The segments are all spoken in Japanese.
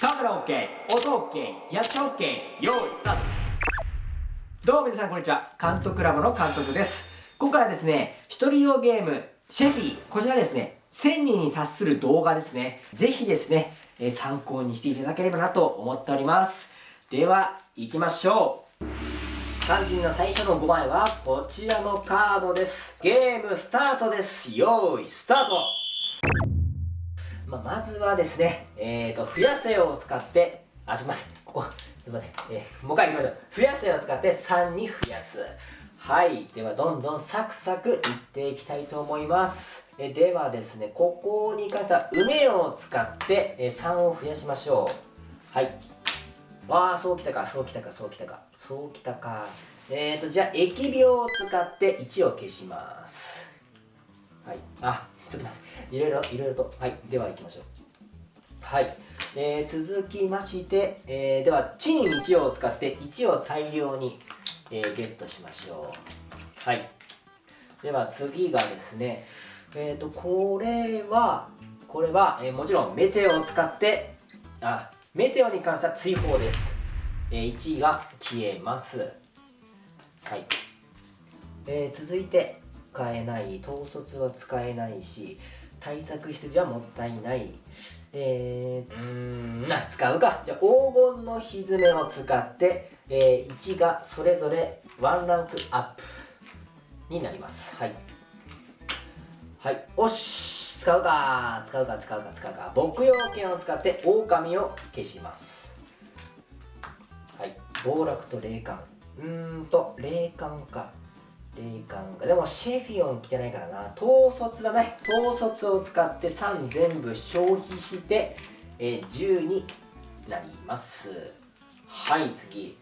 カメラ OK 音 OK やっちゃ OK 用意スタート。どうも皆さんこんにちは。監督ラボの監督です。今回はですね一人用ゲームシェフィー。こちらですね1000人に達する動画ですね。ぜひですね、え、参考にしていただければなと思っております。では行きましょう。肝心の最初の5枚はこちらのカードです。ゲームスタートです。用意スタート。まあ、まずはですね、えーと、増やせを使って、あ、ちょっと待って、ここ、ちょっと待って、えー、もう一回行きましょう。増やせを使って3に増やす。はい。では、どんどんサクサクいっていきたいと思います。えではですね、ここに関しては、梅を使って、え3を増やしましょう。はい。ああ、そうきたか、そうきたか、そうきたか、そうきたか。えーと、じゃあ、疫病を使って1を消します。はい。あ、ちょっと待って。いろいろ、いろいろと。はい。では行きましょう。はい。えー、続きまして、えー、では、地に道を使って1を大量に、えー、ゲットしましょう。はい。では次がですね、えっ、ー、と、これは、これは、えー、もちろんメテオを使って、あ、メテオに関しては追放です。えー、1が消えます。はい。えー、続いて、使えない統率は使えないし対策出自はもったいない。えー、うんな使うか。じゃあ黄金のひずめを使って、えー、1がそれぞれワンランクアップになります。はい。はい。おし使うか。使うか使うか使うか。牧羊犬を使って狼を消します。はい。暴落と霊感。うーんと霊感か霊感か。でもシェフィオン来てないからな。統率だね。統率を使って3全部消費して、えー、10になります。はい、次。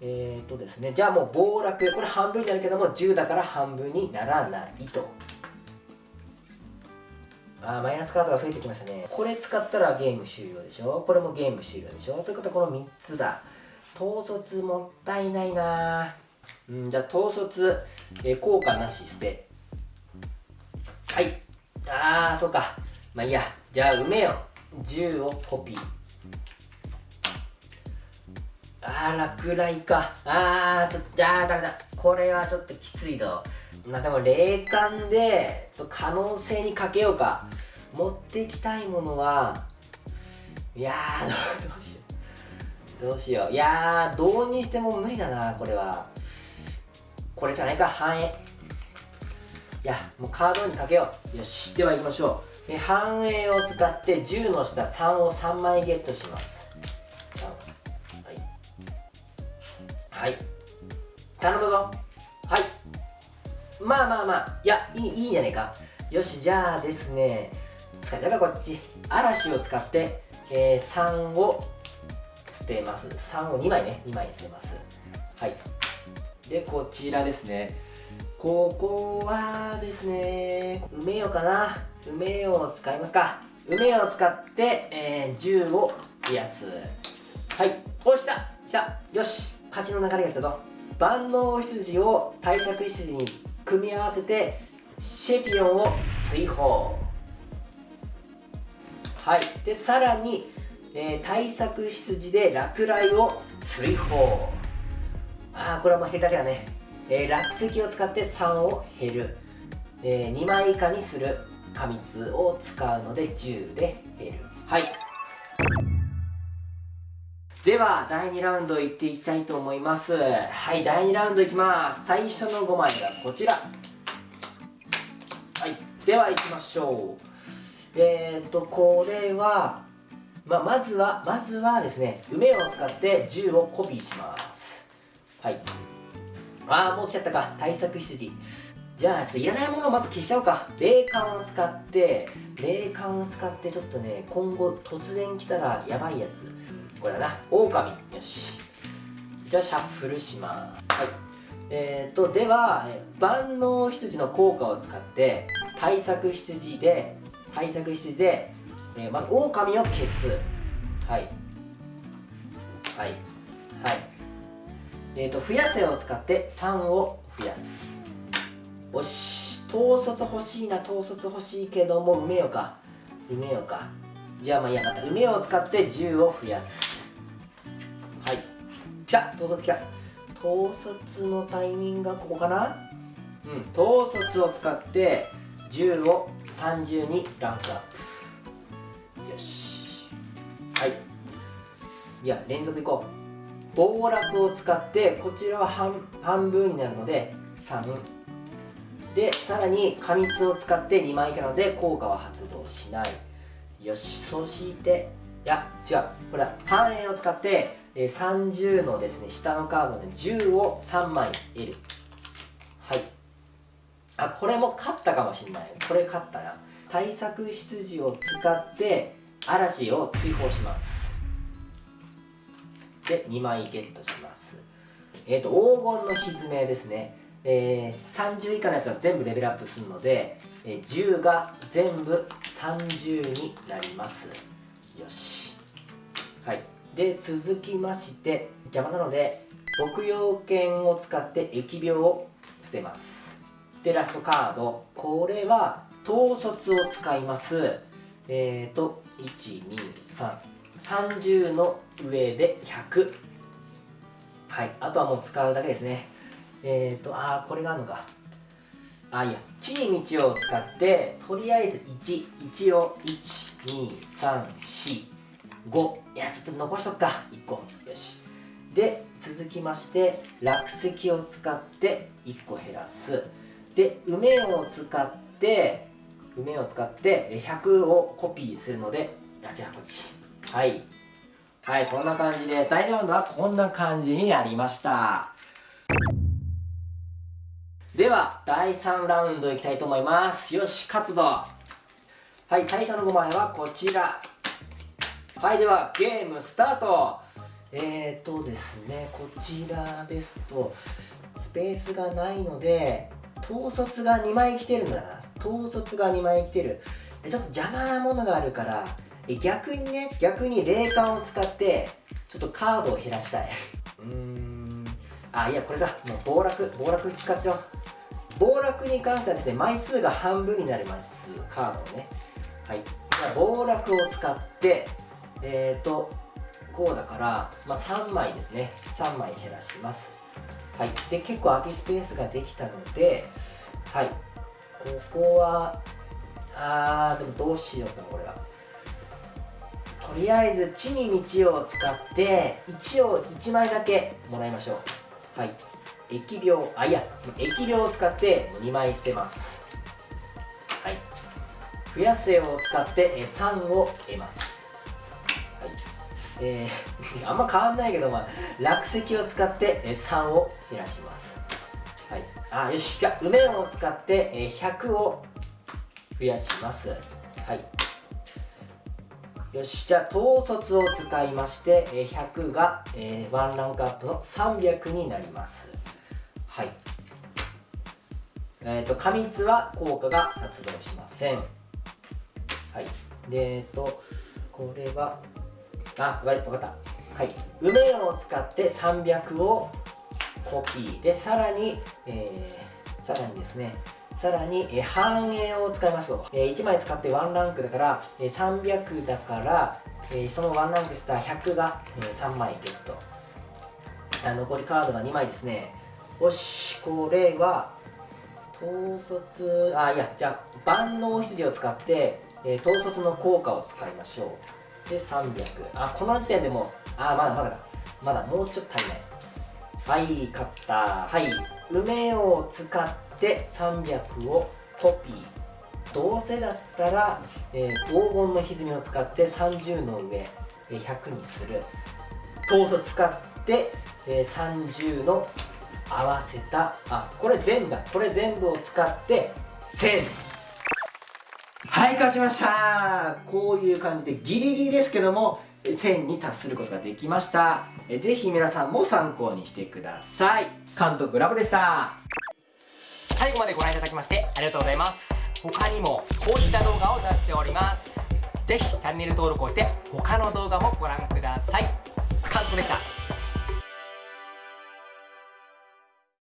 えーとですね、じゃあもう暴落。これ半分になるけども、10だから半分にならないと。あーマイナスカードが増えてきましたね。これ使ったらゲーム終了でしょ？これもゲーム終了でしょ？ということはこの3つだ。統率もったいないなうんじゃあ統率、えー、効果なし捨て。はい。ああそうか。まあいいや。じゃあ梅よ10をコピー。ああ落雷か。ああちょっとああダメだ。これはちょっときついぞ。まあでも霊感で可能性にかけようか。持っていきたいものはいやーどうしよう。どうしよう。いやーどうにしても無理だなこれは。これじゃないか繁栄いやもうカードにかけよう。よしでは行きましょう。え繁栄を使って10の下3を3枚ゲットします。はいはい。頼むぞ。はい。まあまあまあ。いやいいいいんじゃないか。よしじゃあですね。使い方こっち。嵐を使って、えー、3を捨てます。3を2枚ね。2枚に捨てます。はい。でこちらですね。ここはですね梅よかな。梅よを使いますか。梅よを使って、えー、10を増やす。はい。おした来たよし。勝ちの流れが来たぞ。万能羊を対策羊に組み合わせてシェピオンを追放。はい。でさらに、えー、対策羊で落雷を追放ああこれはもう減るだけだね、えー、落石を使って3を減る、えー、2枚以下にする過密を使うので10で減る。はい。では第2ラウンドいっていきたいと思います。はい第2ラウンドいきます。最初の5枚がこちら。はいではいきましょう。えっ、とこれはまあ、まずはまずはですね梅を使って10をコピーします。はい。ああもう来ちゃったか。対策羊。じゃあちょっといらないものをまず消しちゃおうか。霊感を使って霊感を使ってちょっとね今後突然来たらやばいやつ。これだな。狼。よし。じゃあシャッフルします。はい。えーとでは万能羊の効果を使って対策羊で対策羊で、えー、まず狼を消す。はい。はい。えーと、増やせを使って3を増やす。よし統率欲しいな統率欲しいけども埋めようか。埋めようか。じゃあまあいいやまた梅を使って10を増やす。はい。来た。統率来た。統率のタイミングがここかな？うん。統率を使って10を30にランクアップ。よし。はい。いや連続いこう。暴落を使ってこちらは半分になるので3でさらに過密を使って2枚以下なので効果は発動しない。よしそして。いや違う。これは半円を使って30のですね下のカードの10を3枚得る。はい。あこれも勝ったかもしれない。これ勝ったな。対策羊を使って嵐を追放します。で2枚ゲットします。えっ、ー、と黄金のひずめですね。えー、30以下のやつは全部レベルアップするので、えー、10が全部30になります。よし。はい。で続きまして邪魔なので牧羊犬を使って疫病を捨てます。でラストカード。これは統率を使います。えっ、ー、と30の上で100はいあとはもう使うだけですね。えっ、ー、とああこれがあるのか。あいや地に道を使ってとりあえず11を12345いやちょっと残しとくか。1個。よし。で続きまして落石を使って1個減らす。で梅を使って梅を使って100をコピーするのであ違うこっち。はい。はいこんな感じです。第2ラウンドはこんな感じになりました。では第3ラウンドいきたいと思います。よし活動はい最初の5枚はこちら。はいではゲームスタート。えーとですねこちらですとスペースがないので統率が2枚来てるんだな。統率が2枚来てる。ちょっと邪魔なものがあるから逆にね逆に霊感を使ってちょっとカードを減らしたい。うーん。あいやこれだ。もう暴落暴落使っちゃおう。暴落に関してはですね枚数が半分になります。カードをね。はい。じゃあ暴落を使ってえっ、ー、とこうだから、まあ、3枚ですね。3枚減らします。はい。で結構空きスペースができたのではい。ここはあーでもどうしようかなこれはとりあえず地に道を使って1を1枚だけもらいましょう。はい。疫病あいや疫病を使って2枚捨てます。はい。増やせを使って3を得ます。はい。えー、あんま変わんないけど、まあ、落石を使って3を減らします。はい。あよしじゃあ梅を使って100を増やします。はい。よしじゃあ統率を使いまして100が、えー、ワンランクアップの300になります。はい。えっ、ー、と過密は効果が発動しません。はい。でえっ、ー、とこれはあ分かった。はい。梅を使って300をコピー。でさらに、えー、さらにですねさらに、え、半円を使いますと、えー、1枚使って1ランクだから、えー、300だから、え、その1ランクした100が、えー、3枚ゲット。あ残りカードが2枚ですね。よしこれは統率あいやじゃあ万能羊を使って、え、統率の効果を使いましょう。で300あこの時点でもうあまだまだだ。まだもうちょっと足りない。はい勝った。はい。梅を使って300をコピー。どうせだったら、えー、黄金の歪みを使って30の上、えー、100にする。統率使って、えー、30の合わせた。あこれ全部だ。これ全部を使って1000はい勝ちました。こういう感じでギリギリですけども1000に達することができました。えぜひ皆さんも参考にしてください。監督ラブでした。最後までご覧いただきましてありがとうございます。他にもこういった動画を出しております。ぜひチャンネル登録をして他の動画もご覧ください。監督でした。